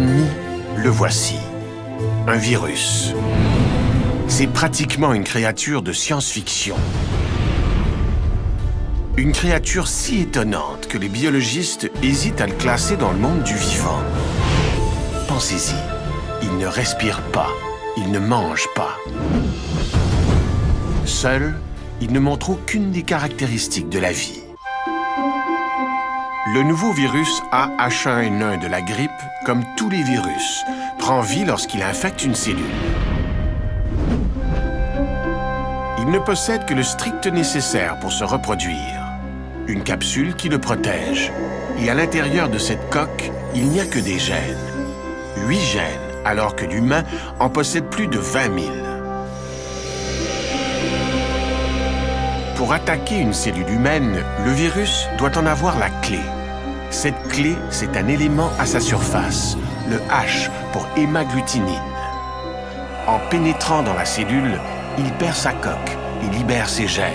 Le voici. Un virus. C'est pratiquement une créature de science-fiction. Une créature si étonnante que les biologistes hésitent à le classer dans le monde du vivant. Pensez-y, il ne respire pas, il ne mange pas. Seul, il ne montre aucune des caractéristiques de la vie. Le nouveau virus AH1N1 de la grippe, comme tous les virus, prend vie lorsqu'il infecte une cellule. Il ne possède que le strict nécessaire pour se reproduire. Une capsule qui le protège. Et à l'intérieur de cette coque, il n'y a que des gènes. Huit gènes, alors que l'humain en possède plus de 20 000. Pour attaquer une cellule humaine, le virus doit en avoir la clé. Cette clé, c'est un élément à sa surface, le H pour hémagglutinine. En pénétrant dans la cellule, il perd sa coque et libère ses gènes.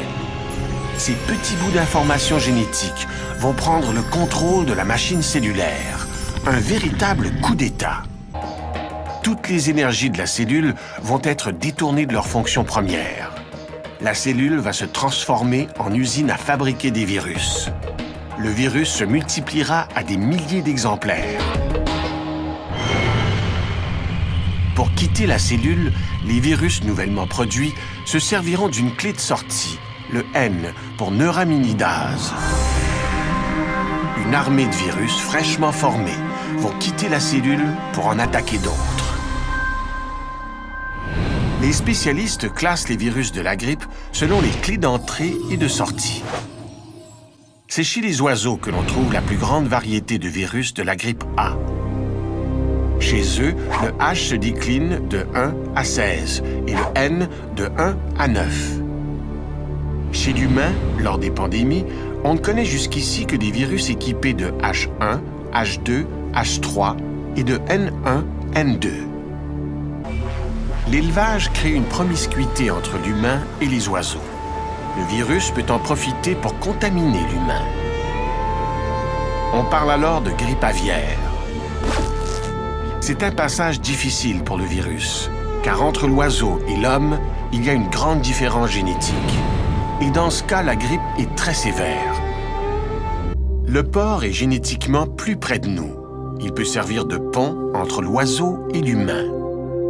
Ces petits bouts d'informations génétiques vont prendre le contrôle de la machine cellulaire. Un véritable coup d'État. Toutes les énergies de la cellule vont être détournées de leur fonction première. La cellule va se transformer en usine à fabriquer des virus. Le virus se multipliera à des milliers d'exemplaires. Pour quitter la cellule, les virus nouvellement produits se serviront d'une clé de sortie, le N pour neuraminidase. Une armée de virus fraîchement formés vont quitter la cellule pour en attaquer d'autres. Les spécialistes classent les virus de la grippe selon les clés d'entrée et de sortie. C'est chez les oiseaux que l'on trouve la plus grande variété de virus de la grippe A. Chez eux, le H se décline de 1 à 16 et le N de 1 à 9. Chez l'humain, lors des pandémies, on ne connaît jusqu'ici que des virus équipés de H1, H2, H3 et de N1, N2. L'élevage crée une promiscuité entre l'humain et les oiseaux. Le virus peut en profiter pour contaminer l'humain. On parle alors de grippe aviaire. C'est un passage difficile pour le virus, car entre l'oiseau et l'homme, il y a une grande différence génétique. Et dans ce cas, la grippe est très sévère. Le porc est génétiquement plus près de nous. Il peut servir de pont entre l'oiseau et l'humain.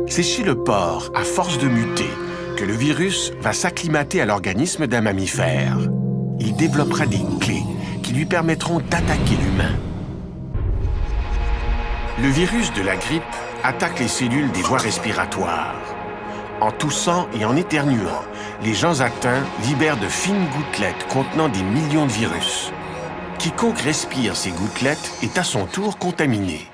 C'est chez le porc, à force de muter, que le virus va s'acclimater à l'organisme d'un mammifère. Il développera des clés qui lui permettront d'attaquer l'humain. Le virus de la grippe attaque les cellules des voies respiratoires. En toussant et en éternuant, les gens atteints libèrent de fines gouttelettes contenant des millions de virus. Quiconque respire ces gouttelettes est à son tour contaminé.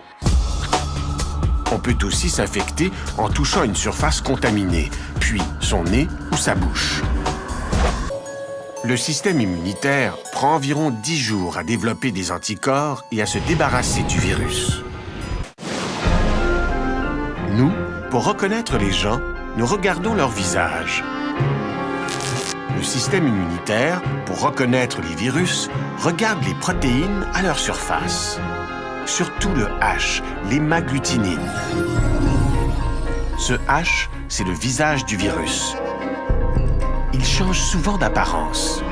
On peut aussi s'infecter en touchant une surface contaminée, puis son nez ou sa bouche. Le système immunitaire prend environ 10 jours à développer des anticorps et à se débarrasser du virus. Nous, pour reconnaître les gens, nous regardons leur visage. Le système immunitaire, pour reconnaître les virus, regarde les protéines à leur surface. Surtout le H, l'hémagglutinine. Ce H, c'est le visage du virus. Il change souvent d'apparence.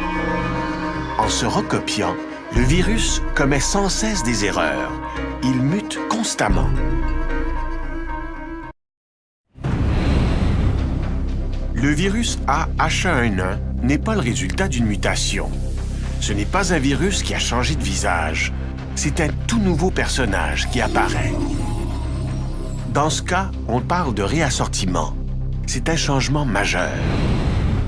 En se recopiant, le virus commet sans cesse des erreurs. Il mute constamment. Le virus AH1N1 n'est pas le résultat d'une mutation. Ce n'est pas un virus qui a changé de visage. C'est un tout nouveau personnage qui apparaît. Dans ce cas, on parle de réassortiment. C'est un changement majeur.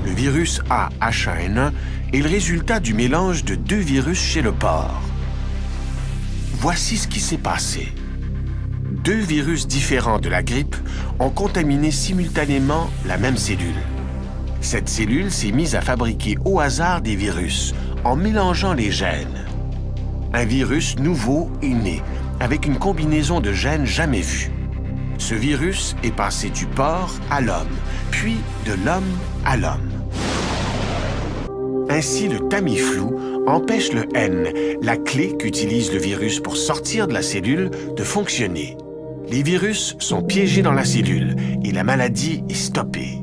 Le virus AH1N1 est le résultat du mélange de deux virus chez le porc. Voici ce qui s'est passé deux virus différents de la grippe ont contaminé simultanément la même cellule. Cette cellule s'est mise à fabriquer au hasard des virus en mélangeant les gènes. Un virus nouveau est né, avec une combinaison de gènes jamais vue. Ce virus est passé du porc à l'homme, puis de l'homme à l'homme. Ainsi, le Tamiflu empêche le N, la clé qu'utilise le virus pour sortir de la cellule, de fonctionner. Les virus sont piégés dans la cellule et la maladie est stoppée.